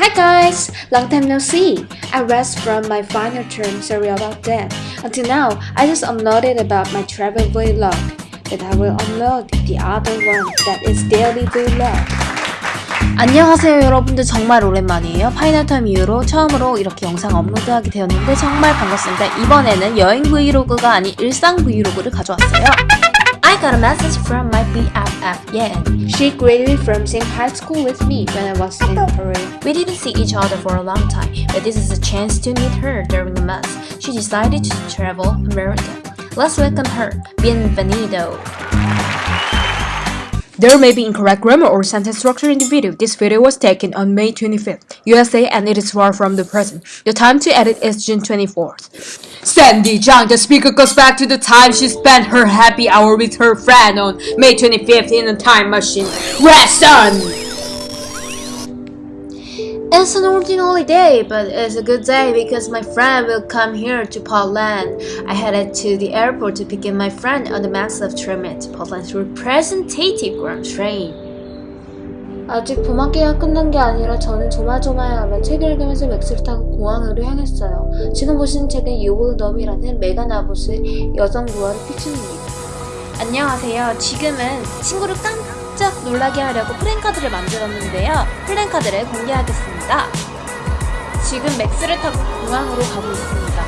Hi guys! Long time no see! I rest from my final term, sorry about that. Until now, I just uploaded about my travel vlog. But I will upload the other one that is daily vlog. 안녕하세요 여러분들 정말 오랜만이에요 파이널타임 이후로 처음으로 이렇게 영상 업로드하게 되었는데 정말 반갑습니다 이번에는 여행 브이로그가 아닌 일상 브이로그를 가져왔어요 got a message from my BFF Yan She graduated from same high school with me when I was in Korea. We didn't see each other for a long time but this is a chance to meet her during the month She decided to travel America. Let's welcome her. Bienvenido There may be incorrect grammar or sentence structure in the video. This video was taken on May 25th, USA, and it is far from the present. The time to edit is June 24th. Sandy Zhang, the speaker goes back to the time she spent her happy hour with her friend on May 25th in a time machine. Rest on! It's an ordinary day, but it's a good day because my friend will come here to Portland. I headed to the airport to pick up my friend on the maglev train to Portland's representative ground train. 아직 봄학기가 끝난 게 아니라 저는 조마조마해하며 책을 읽으면서 맥스를 타고 공항으로 향했어요. 지금 보시는 책은 유볼덤이라는 메간 아봇의 여성 부활의 픽션입니다. 안녕하세요. 지금은 친구를 깜 짝 놀라게 하려고 플랜카드를 만들었는데요. 플랜카드를 공개하겠습니다. 지금 맥스를 타고 공항으로 가고 있습니다.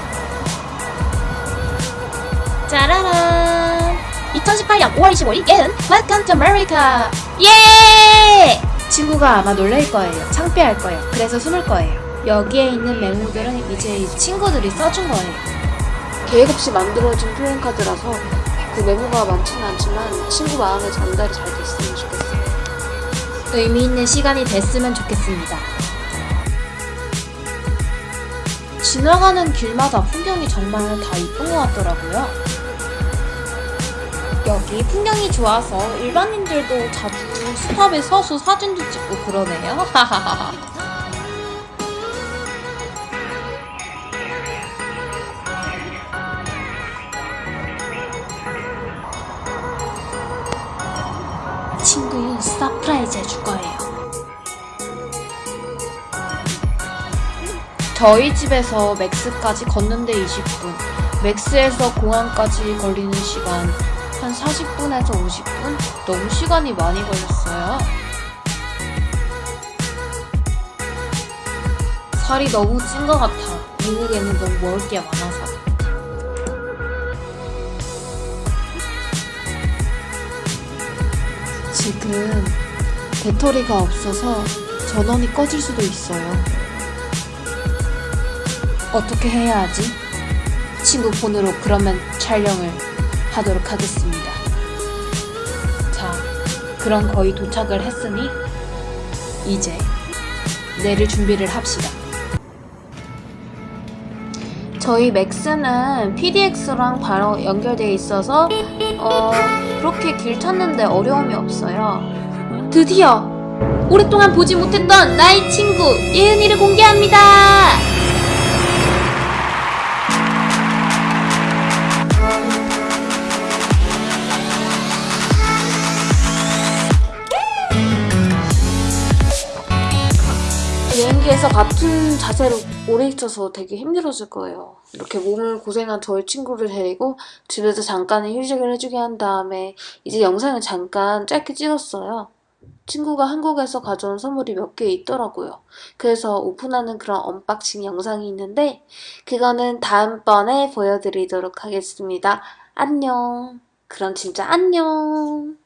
짜라란! 2018년 5월 25일 예은 Welcome to America! 예! 친구가 아마 놀랄 거예요. 창피할 거예요. 그래서 숨을 거예요. 여기에 있는 메모들은 이제 이 친구들이 써준 거예요. 계획 없이 만들어진 플랜카드라서 그 메모가 많지는 않지만 친구 마음에 전달이 잘 됐으면 좋겠어요. 의미 있는 시간이 됐으면 좋겠습니다. 지나가는 길마다 풍경이 정말 다 이쁜 것 같더라고요. 여기 풍경이 좋아서 일반인들도 자주 스탑에 서서 사진도 찍고 그러네요. surprise 해줄 거예요. 저희 집에서 MAX까지 걷는데 20분, MAX에서 공항까지 걸리는 시간 한 40분에서 50분? 너무 시간이 많이 걸렸어요. 살이 너무 찐 것 같아. 미국에는 너무 먹을 게 많아서. 지금 배터리가 없어서 전원이 꺼질 수도 있어요. 어떻게 해야 하지? 친구 폰으로 그러면 촬영을 하도록 하겠습니다. 자, 그럼 거의 도착을 했으니 이제 내릴 준비를 합시다. 저희 맥스는 PDX랑 바로 연결되어 있어서 어, 그렇게 길 찾는데 어려움이 없어요. 드디어 오랫동안 보지 못했던 나의 친구 예은이를 공개합니다. 비행기에서 같은 자세로 오래 있어서 되게 힘들어질 거예요. 이렇게 몸을 고생한 저희 친구를 데리고 집에서 잠깐의 휴식을 해주게 한 다음에 이제 영상을 잠깐 짧게 찍었어요. 친구가 한국에서 가져온 선물이 몇 개 있더라고요. 그래서 오픈하는 그런 unboxing 영상이 있는데 그거는 다음번에 보여드리도록 하겠습니다. 안녕. 그럼 진짜 안녕.